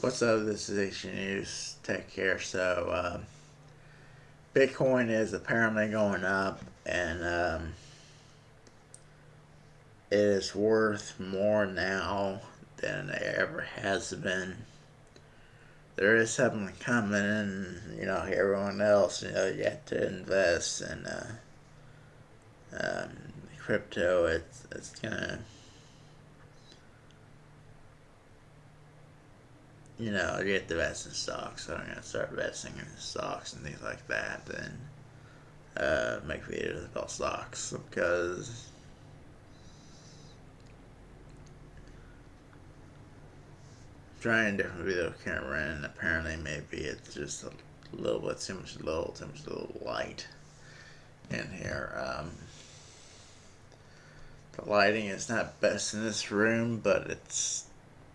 What's up? This is H News Tech here. So, uh, Bitcoin is apparently going up, and um, it is worth more now than it ever has been. There is something coming, and you know, everyone else, you know, you have to invest in uh, um, crypto. It's it's gonna you know, you have to invest in so I'm going to start investing in stocks and things like that, and uh, make videos about stocks, because trying different video camera, and apparently maybe it's just a little bit too much low, too much little light in here. Um, the lighting is not best in this room, but it's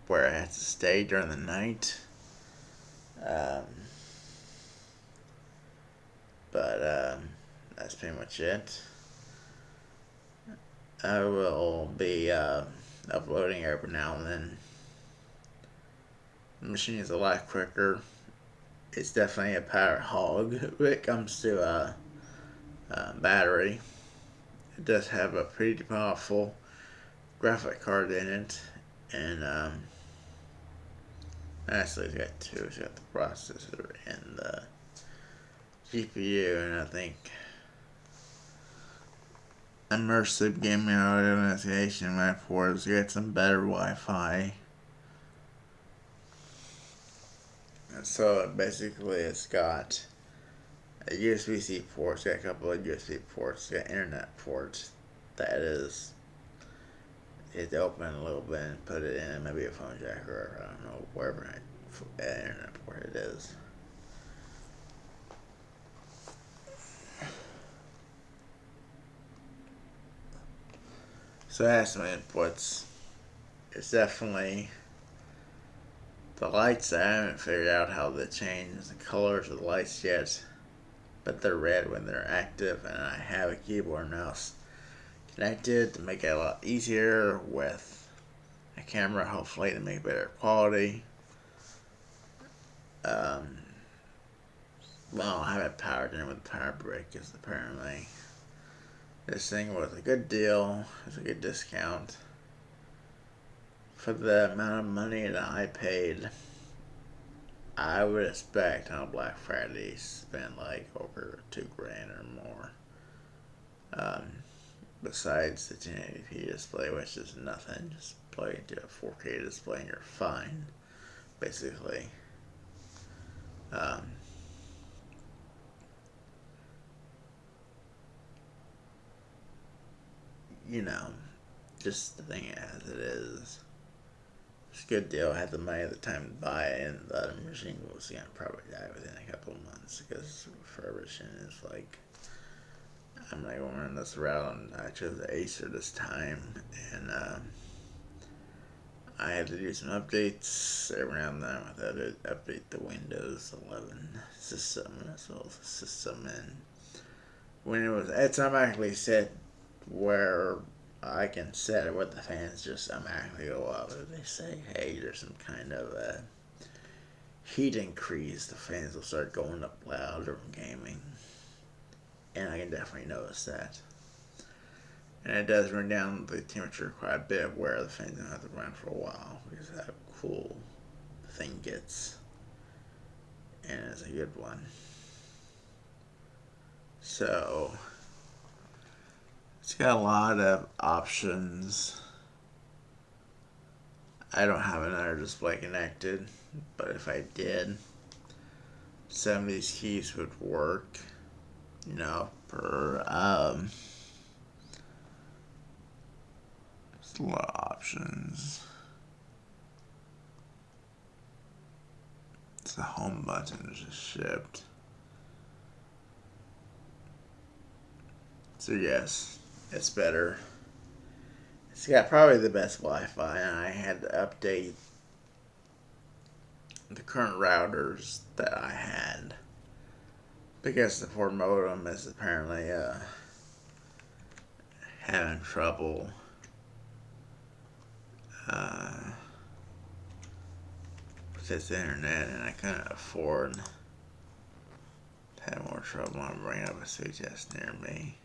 where I had to stay during the night. Um, but um, that's pretty much it. I will be uh, uploading every now and then. The machine is a lot quicker. It's definitely a power hog when it comes to uh, uh, battery. It does have a pretty powerful graphic card in it, and um, Actually, it's got two. It's got the processor and the GPU, and I think immersive gaming audio investigation my ports get some better Wi-Fi. So basically, it's got a USB-C port, it's got a couple of USB ports, it's got internet ports. That is it open a little bit and put it in maybe a phone jack or I don't know wherever I, internet port it is. So I have some inputs. It's definitely the lights. I haven't figured out how to change the colors of the lights yet, but they're red when they're active, and I have a keyboard mouse connected to make it a lot easier with a camera, hopefully to make better quality. Um, well, I have it powered in with power brick because apparently this thing was a good deal. It's a good discount for the amount of money that I paid. I would expect on Black Friday spend like over two grand or more. Um, besides the 1080p display, which is nothing. Just plug into a 4K display and you're fine, basically. Um, you know, just the thing as it is. It's a good deal. I had the money at the time to buy it, and the machine was going to probably die within a couple of months because refurbishing is like I'm not going to run this route. I chose the Acer this time, and uh, I had to do some updates every now and then. I had to update the Windows 11 system as well as the system, and when it was, it's automatically set where I can set it where the fans just automatically go up. If they say, hey, there's some kind of a heat increase, the fans will start going up louder in gaming and I can definitely notice that. And it does run down the temperature quite a bit where the fan's gonna have to run for a while because that cool thing gets. And it's a good one. So it's got a lot of options. I don't have another display connected, but if I did, some of these keys would work you know, um, there's a lot of options. It's the home button just shipped. So yes, it's better. It's got probably the best Wi-Fi, and I had to update the current routers that I had because the Ford modem is apparently uh, having trouble uh, this internet and I couldn't afford to have more trouble on bringing up a test near me.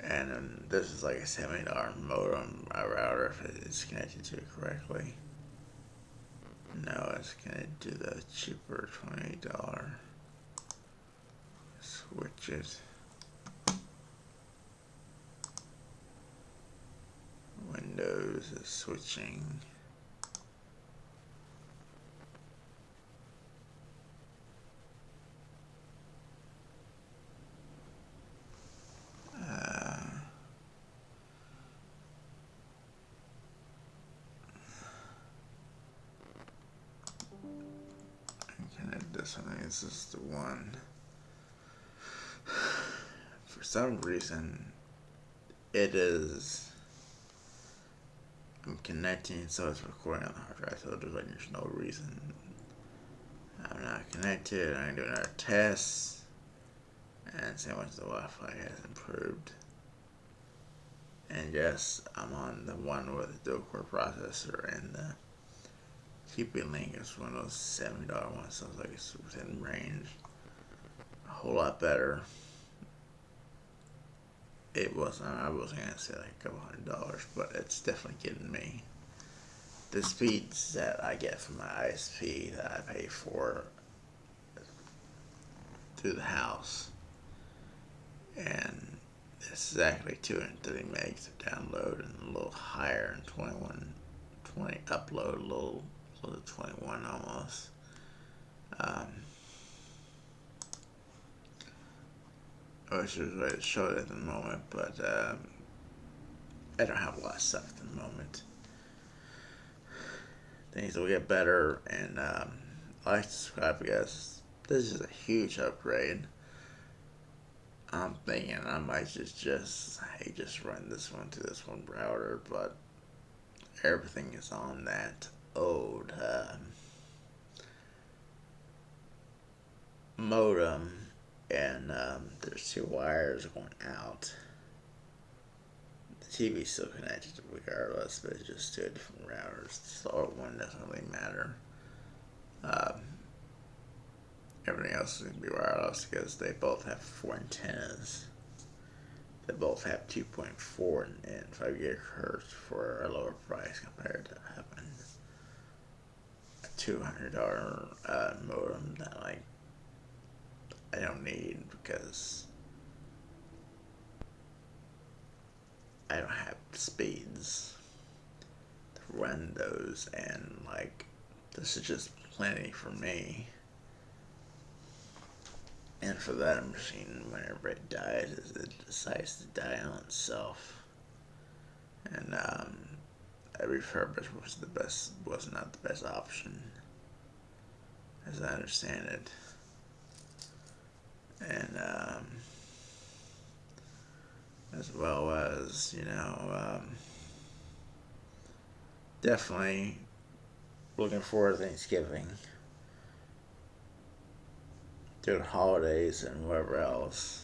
And um, this is like a $70 modem router if it's connected to it correctly. No, it's gonna do the cheaper $20 switches. Windows is switching. Uh, this is the one. Some reason, it is. I'm connecting, so it's recording on the hard drive, so there's, like, there's no reason. I'm not connected, I'm doing our tests and see how much the Wi Fi has improved. And yes, I'm on the one with the dual core processor and the TP Link is one of those $70 ones, sounds like it's within range. A whole lot better. It wasn't, I wasn't going to say like a couple hundred dollars, but it's definitely getting me. The speeds that I get from my ISP that I pay for through the house. And it's exactly 230 megs to download and a little higher and 21, 20 upload, a little close to 21 almost. Um, I wish there was a way to show it at the moment, but um, I don't have a lot of stuff at the moment. Things will get better, and um, like subscribe, guys. This is a huge upgrade. I'm thinking I might just just hey just run this one to this one router, but everything is on that old uh, modem and um, there's two wires going out. The TV's still connected regardless, but it's just two different routers. The old one doesn't really matter. Um, everything else is going to be wireless because they both have four antennas. They both have 2.4 and 5 gigahertz for a lower price compared to having hundred dollar uh, modem that like I don't need because I don't have speeds to run those and like this is just plenty for me. And for that machine, whenever it dies, it decides to die on itself. And um, a refurbish was the best was not the best option as I understand it and um, as well as you know um, definitely looking forward to Thanksgiving. Doing holidays and whatever else.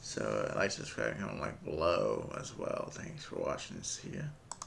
So uh, like subscribe comment like below as well. Thanks for watching see ya